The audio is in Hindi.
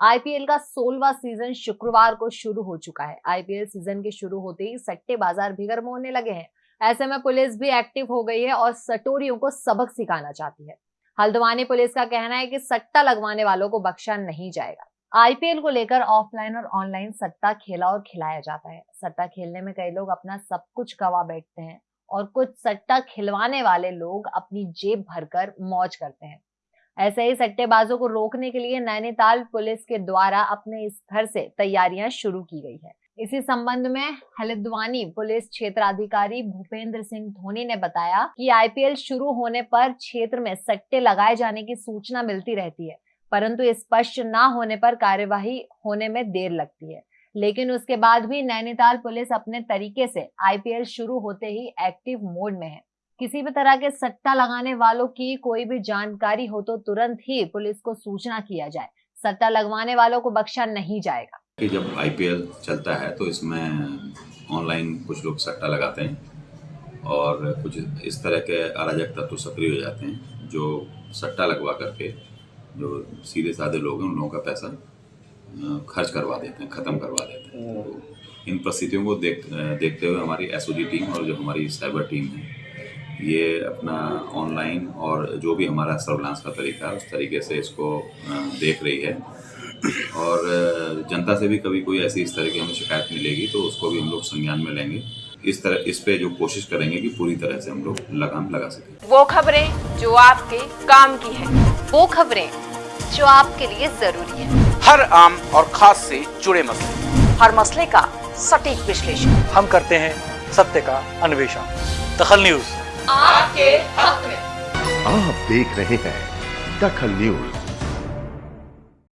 आईपीएल का सोलवा सीज़न शुक्रवार को शुरू हो चुका है। आईपीएल सीज़न के शुरू होते ही सट्टे बाज़ार भी गर्म होने लगे हैं। ऐसे में पुलिस भी एक्टिव हो गई है और सटोरियों को सबक सिखाना चाहती है। हल्द्वानी पुलिस का कहना है कि सट्टा लगवाने वालों को बख्शा नहीं जाएगा। आईपीएल को लेकर ऑफलाइन और ऑनलाइन सट्टा खेला और खिलाया जाता है। सट्टा खेलने में कई लोग अपना सब कुछ गवा बैठते हैं और कुछ सट्टा खिलवाने वाले लोग अपनी जेब भरकर मौज करते हैं। ऐसे ही सट्टेबाजों को रोकने के लिए नैनीताल पुलिस के द्वारा अपने स्तर से तैयारियाँ शुरू की गई है। इसी संबंध में हल्द्वानी पुलिस क्षेत्राधिकारी भूपेंद्र सिंह धोनी ने बताया कि आईपीएल शुरू होने पर क्षेत्र में सट्टे लगाए जाने की सूचना मिलती रहती है, परंतु स्पष्ट न होने पर कार्यवाही होने में देर लगती है। लेकिन उसके बाद भी नैनीताल पुलिस अपने तरीके से आईपीएल शुरू होते ही एक्टिव मोड में है। किसी भी तरह के सट्टा लगाने वालों की कोई भी जानकारी हो तो तुरंत ही पुलिस को सूचना किया जाए। सट्टा लगवाने वालों को बख्शा नहीं जाएगा। कि जब आईपीएल चलता है तो इसमें ऑनलाइन कुछ लोग सट्टा लगाते हैं और कुछ इस तरह के अराजक तत्व सक्रिय हो जाते हैं जो सट्टा लगवा करके जो सीधे साधे लोग हैं उन लोगों का पैसा खर्च करवा देते हैं ख़त्म करवा देते हैं। तो इन परिस्थितियों को देख देखते हुए हमारी एसओडी टीम और जो हमारी साइबर टीम है ये अपना ऑनलाइन और जो भी हमारा सर्विलांस का तरीका है उस तरीके से इसको देख रही है। और जनता से भी कभी कोई ऐसी इस तरह की हमें शिकायत मिलेगी तो उसको भी हम लोग संज्ञान में लेंगे। इस तरह इस पे जो कोशिश करेंगे कि पूरी तरह से हम लोग लगाम लगा सकें। वो खबरें जो आपके काम की है वो खबरें जो आपके लिए ज़रूरी है। हर आम और खास से जुड़े मसले। हर मसले का सटीक विश्लेषण। हम करते हैं सत्य का अन्वेषण। दखल न्यूज़। आपके हक में। आप देख रहे हैं दखल न्यूज़।